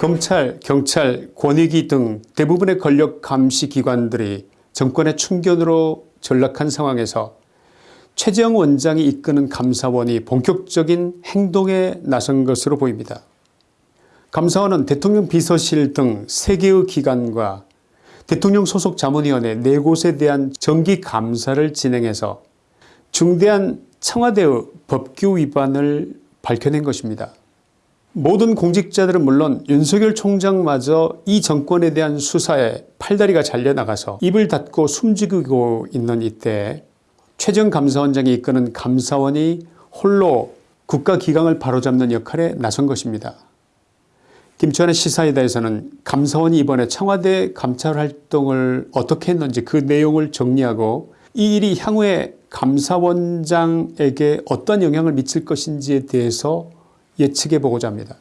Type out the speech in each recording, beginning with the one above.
검찰, 경찰, 권익위 등 대부분의 권력 감시 기관들이 정권의 충견으로 전락한 상황에서 최재형 원장이 이끄는 감사원이 본격적인 행동에 나선 것으로 보입니다. 감사원은 대통령 비서실 등 3개의 기관과 대통령 소속 자문위원회 4곳에 대한 정기 감사를 진행해서 중대한 청와대의 법규 위반을 밝혀낸 것입니다. 모든 공직자들은 물론 윤석열 총장마저 이 정권에 대한 수사에 팔다리가 잘려나가서 입을 닫고 숨지고 있는 이때 최정 감사원장이 이끄는 감사원이 홀로 국가기강을 바로잡는 역할에 나선 것입니다. 김치환의 시사이다에서는 감사원이 이번에 청와대 감찰활동을 어떻게 했는지 그 내용을 정리하고 이 일이 향후에 감사원장에게 어떤 영향을 미칠 것인지에 대해서 예측해 보고자 합니다.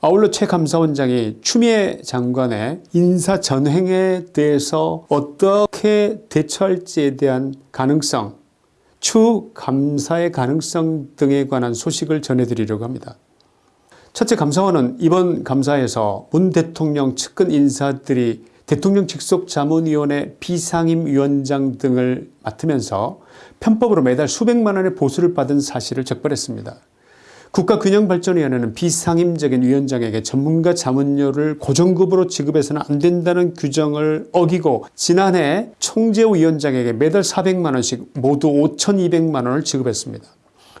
아울러 최 감사원장이 추미애 장관의 인사 전횡에 대해서 어떻게 대처할지에 대한 가능성, 추 감사의 가능성 등에 관한 소식을 전해드리려고 합니다. 첫째 감사원은 이번 감사에서 문 대통령 측근 인사들이 대통령 직속 자문위원회 비상임위원장 등을 맡으면서 편법으로 매달 수백만 원의 보수를 받은 사실을 적발했습니다. 국가균형발전위원회는 비상임적인 위원장에게 전문가 자문료를 고정급으로 지급해서는 안 된다는 규정을 어기고 지난해 총재호 위원장에게 매달 400만원씩 모두 5200만원을 지급했습니다.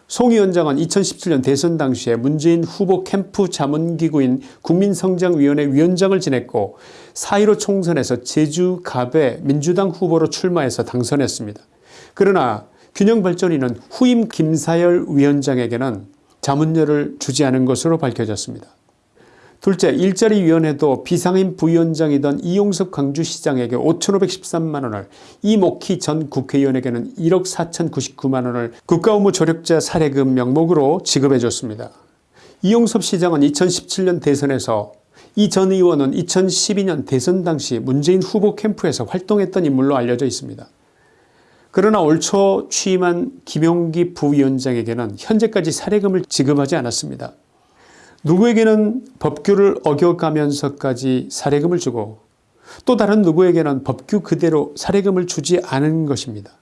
송 위원장은 2017년 대선 당시에 문재인 후보 캠프 자문기구인 국민성장위원회 위원장을 지냈고 4.15 총선에서 제주갑의 민주당 후보로 출마해서 당선했습니다. 그러나 균형발전위는 후임 김사열 위원장에게는 자문료를 주지 않은 것으로 밝혀졌습니다. 둘째 일자리위원회도 비상임 부위원장이던 이용섭 광주시장에게 5,513만원을 이목희 전 국회의원에게는 1억 4,099만원을 국가업무 조력자 사례금 명목으로 지급해 줬습니다. 이용섭 시장은 2017년 대선에서 이 전 의원은 2012년 대선 당시 문재인 후보 캠프에서 활동했던 인물로 알려져 있습니다. 그러나 올 초 취임한 김용기 부위원장에게는 현재까지 사례금을 지급하지 않았습니다. 누구에게는 법규를 어겨가면서까지 사례금을 주고 또 다른 누구에게는 법규 그대로 사례금을 주지 않은 것입니다.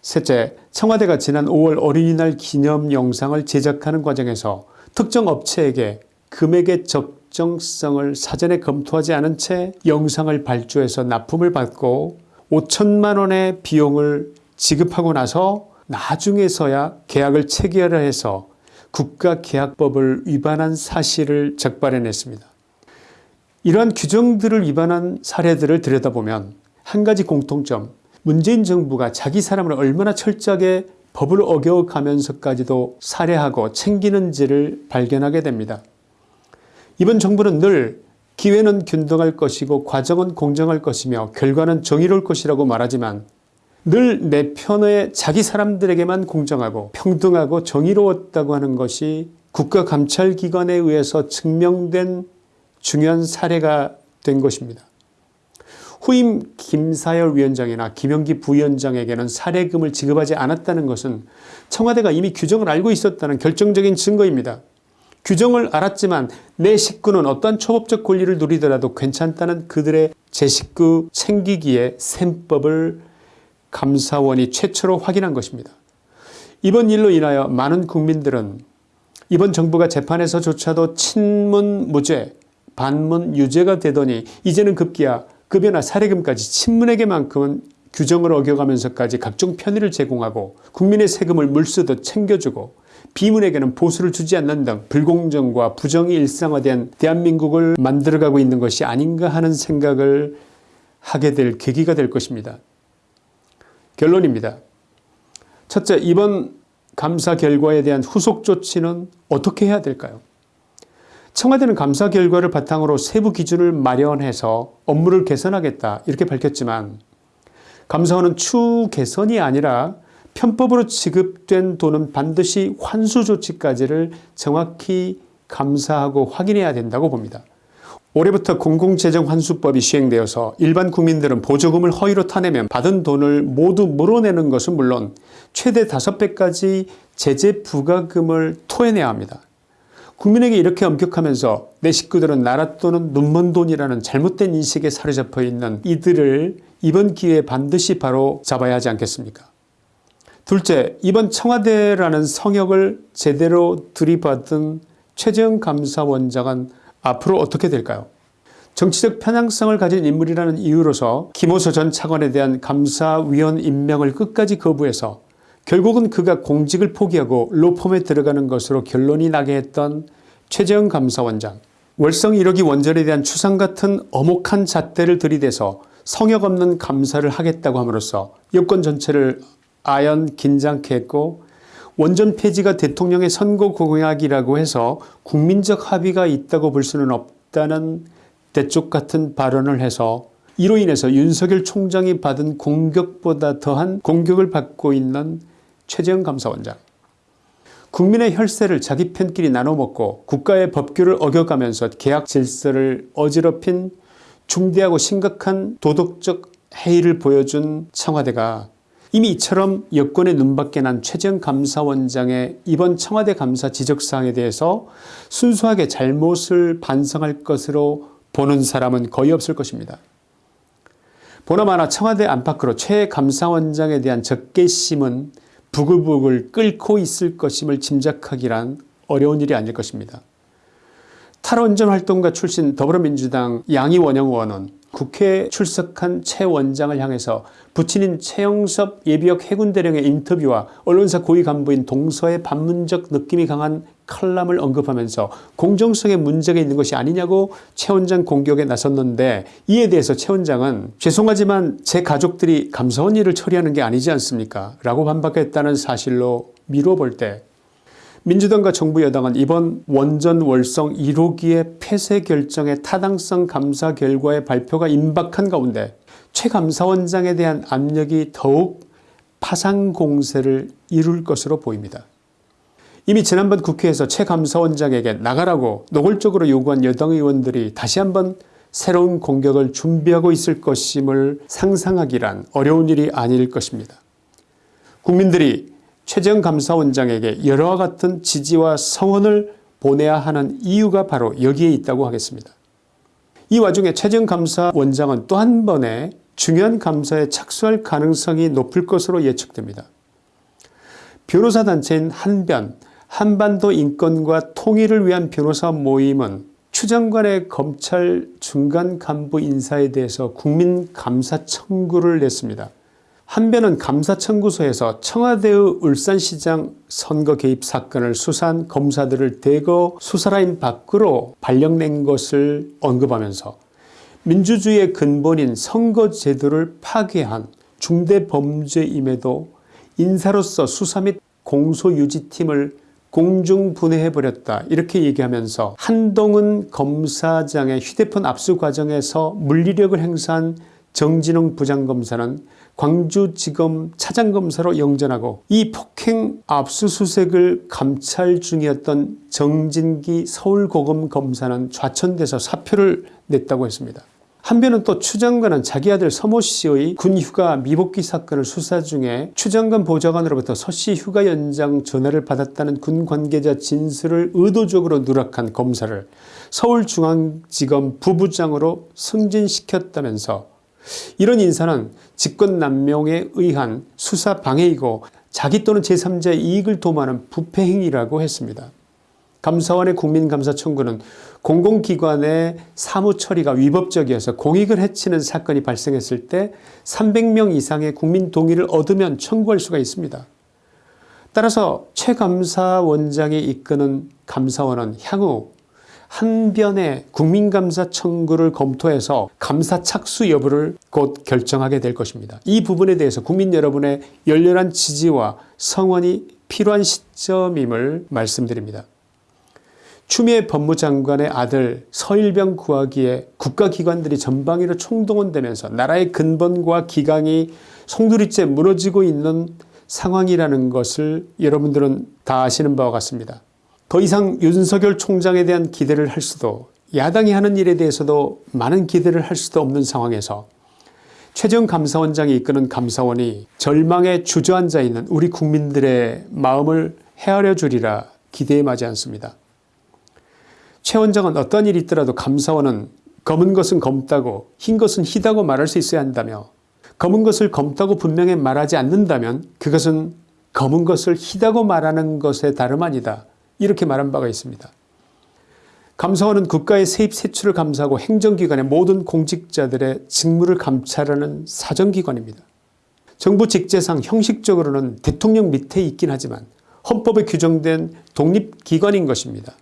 셋째, 청와대가 지난 5월 어린이날 기념 영상을 제작하는 과정에서 특정 업체에게 금액의 적정성을 사전에 검토하지 않은 채 영상을 발주해서 납품을 받고 5천만 원의 비용을 지급하고 나서 나중에서야 계약을 체결해서 국가계약법을 위반한 사실을 적발해냈습니다. 이러한 규정들을 위반한 사례들을 들여다보면 한 가지 공통점 문재인 정부가 자기 사람을 얼마나 철저하게 법을 어겨가면서까지도 살해하고 챙기는지를 발견하게 됩니다. 이번 정부는 늘 기회는 균등할 것이고 과정은 공정할 것이며 결과는 정의로울 것이라고 말하지만 늘 내 편의 자기 사람들에게만 공정하고 평등하고 정의로웠다고 하는 것이 국가감찰기관에 의해서 증명된 중요한 사례가 된 것입니다. 후임 김사열 위원장이나 김영기 부위원장에게는 사례금을 지급하지 않았다는 것은 청와대가 이미 규정을 알고 있었다는 결정적인 증거입니다. 규정을 알았지만 내 식구는 어떤 초법적 권리를 누리더라도 괜찮다는 그들의 제 식구 챙기기에 셈법을 감사원이 최초로 확인한 것입니다. 이번 일로 인하여 많은 국민들은 이번 정부가 재판에서조차도 친문 무죄, 반문 유죄가 되더니 이제는 급기야 급여나 사례금까지 친문에게만큼은 규정을 어겨가면서까지 각종 편의를 제공하고 국민의 세금을 물쓰듯 챙겨주고 비문에게는 보수를 주지 않는 등 불공정과 부정이 일상화된 대한민국을 만들어가고 있는 것이 아닌가 하는 생각을 하게 될 계기가 될 것입니다. 결론입니다. 첫째 이번 감사 결과에 대한 후속 조치는 어떻게 해야 될까요? 청와대는 감사 결과를 바탕으로 세부 기준을 마련해서 업무를 개선하겠다 이렇게 밝혔지만 감사원은 추 개선이 아니라 편법으로 지급된 돈은 반드시 환수 조치까지를 정확히 감사하고 확인해야 된다고 봅니다. 올해부터 공공재정환수법이 시행되어서 일반 국민들은 보조금을 허위로 타내면 받은 돈을 모두 물어내는 것은 물론 최대 5배까지 제재 부과금을 토해내야 합니다. 국민에게 이렇게 엄격하면서 내 식구들은 나라 또는 눈먼 돈이라는 잘못된 인식에 사로잡혀 있는 이들을 이번 기회에 반드시 바로 잡아야 하지 않겠습니까 둘째, 이번 청와대라는 성역을 제대로 들이받은 최재형 감사원장은 앞으로 어떻게 될까요 정치적 편향성을 가진 인물이라는 이유로서 김호수 전 차관에 대한 감사위원 임명을 끝까지 거부해서 결국은 그가 공직을 포기하고 로펌에 들어가는 것으로 결론이 나게 했던 최재형 감사원장. 월성 1호기 원전에 대한 추상 같은 어목한 잣대를 들이대서 성역 없는 감사를 하겠다고 함으로써 여권 전체를 아연 긴장케 했고 원전 폐지가 대통령의 선거 공약이라고 해서 국민적 합의가 있다고 볼 수는 없다는 대쪽 같은 발언을 해서 이로 인해서 윤석열 총장이 받은 공격보다 더한 공격을 받고 있는 최재형 감사원장. 국민의 혈세를 자기 편끼리 나눠먹고 국가의 법규를 어겨가면서 계약 질서를 어지럽힌 중대하고 심각한 도덕적 해이를 보여준 청와대가 이미 이처럼 여권의 눈밖에 난 최재형 감사원장의 이번 청와대 감사 지적사항에 대해서 순수하게 잘못을 반성할 것으로 보는 사람은 거의 없을 것입니다. 보나마나 청와대 안팎으로 최 감사원장에 대한 적개심은 부글부글 끓고 있을 것임을 짐작하기란 어려운 일이 아닐 것입니다. 탈원전 활동가 출신 더불어민주당 양이원영 의원은 국회에 출석한 최 원장을 향해서 부친인 최영섭 예비역 해군대령의 인터뷰와 언론사 고위 간부인 동서의 반문적 느낌이 강한 칼럼을 언급하면서 공정성에 문제가 있는 것이 아니냐고 최 원장 공격에 나섰는데 이에 대해서 최 원장은 죄송하지만 제 가족들이 감사원 일을 처리하는 게 아니지 않습니까? 라고 반박했다는 사실로 미루어 볼때 민주당과 정부 여당은 이번 원전 월성 1호기의 폐쇄 결정의 타당성 감사 결과의 발표가 임박한 가운데 최 감사원장에 대한 압력이 더욱 파상 공세를 이룰 것으로 보입니다. 이미 지난번 국회에서 최 감사원장에게 나가라고 노골적으로 요구한 여당 의원들이 다시 한번 새로운 공격을 준비하고 있을 것임을 상상하기란 어려운 일이 아닐 것입니다. 국민들이 최재형 감사원장에게 여러와 같은 지지와 성원을 보내야 하는 이유가 바로 여기에 있다고 하겠습니다. 이 와중에 최재형 감사원장은 또 한 번의 중요한 감사에 착수할 가능성이 높을 것으로 예측됩니다. 변호사 단체인 한변, 한반도 인권과 통일을 위한 변호사 모임은 추 장관의 검찰 중간 간부 인사에 대해서 국민 감사 청구를 냈습니다. 한변은 감사청구소에서 청와대의 울산시장 선거 개입 사건을 수사한 검사들을 대거 수사라인 밖으로 발령낸 것을 언급하면서 민주주의의 근본인 선거 제도를 파괴한 중대 범죄임에도 인사로서 수사 및 공소유지팀을 공중분해해버렸다 이렇게 얘기하면서 한동훈 검사장의 휴대폰 압수 과정에서 물리력을 행사한 정진웅 부장검사는 광주지검 차장검사로 영전하고 이 폭행 압수수색을 감찰 중이었던 정진기 서울고검 검사는 좌천돼서 사표를 냈다고 했습니다. 한편은 또 추 장관은 자기 아들 서모 씨의 군 휴가 미복귀 사건을 수사 중에 추 장관 보좌관으로부터 서 씨 휴가 연장 전화를 받았다는 군 관계자 진술을 의도적으로 누락한 검사를 서울중앙지검 부부장으로 승진시켰다면서 이런 인사는 직권남용에 의한 수사 방해이고 자기 또는 제3자의 이익을 도모하는 부패행위라고 했습니다. 감사원의 국민감사 청구는 공공기관의 사무처리가 위법적이어서 공익을 해치는 사건이 발생했을 때 300명 이상의 국민 동의를 얻으면 청구할 수가 있습니다. 따라서 최 감사원장이 이끄는 감사원은 향후 한 변의 국민감사 청구를 검토해서 감사 착수 여부를 곧 결정하게 될 것입니다. 이 부분에 대해서 국민 여러분의 열렬한 지지와 성원이 필요한 시점임을 말씀드립니다. 추미애 법무장관의 아들 서일병 구하기에 국가기관들이 전방위로 총동원되면서 나라의 근본과 기강이 송두리째 무너지고 있는 상황이라는 것을 여러분들은 다 아시는 바와 같습니다. 더 이상 윤석열 총장에 대한 기대를 할 수도 야당이 하는 일에 대해서도 많은 기대를 할 수도 없는 상황에서 최정 감사원장이 이끄는 감사원이 절망에 주저앉아 있는 우리 국민들의 마음을 헤아려 주리라 기대에 마지 않습니다. 최 원장은 어떤 일이 있더라도 감사원은 검은 것은 검다고 흰 것은 희다고 말할 수 있어야 한다며 검은 것을 검다고 분명히 말하지 않는다면 그것은 검은 것을 희다고 말하는 것에 다름 아니다. 이렇게 말한 바가 있습니다. 감사원은 국가의 세입 세출을 감사하고 행정기관의 모든 공직자들의 직무를 감찰하는 사정기관입니다. 정부 직제상 형식적으로는 대통령 밑에 있긴 하지만 헌법에 규정된 독립기관인 것입니다.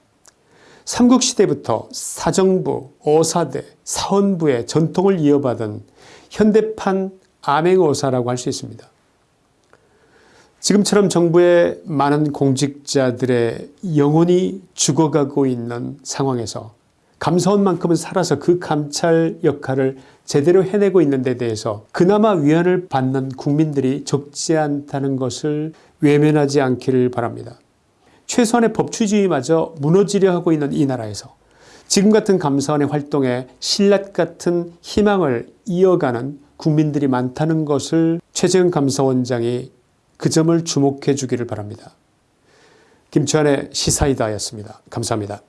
삼국시대부터 사정부, 어사대, 사헌부의 전통을 이어받은 현대판 암행어사라고 할 수 있습니다. 지금처럼 정부의 많은 공직자들의 영혼이 죽어가고 있는 상황에서 감사원 만큼은 살아서 그 감찰 역할을 제대로 해내고 있는 데 대해서 그나마 위안을 받는 국민들이 적지 않다는 것을 외면하지 않기를 바랍니다. 최소한의 법치주의마저 무너지려 하고 있는 이 나라에서 지금 같은 감사원의 활동에 신라 같은 희망을 이어가는 국민들이 많다는 것을 최재형 감사원장이 그 점을 주목해 주기를 바랍니다. 김치환의 시사이다였습니다. 감사합니다.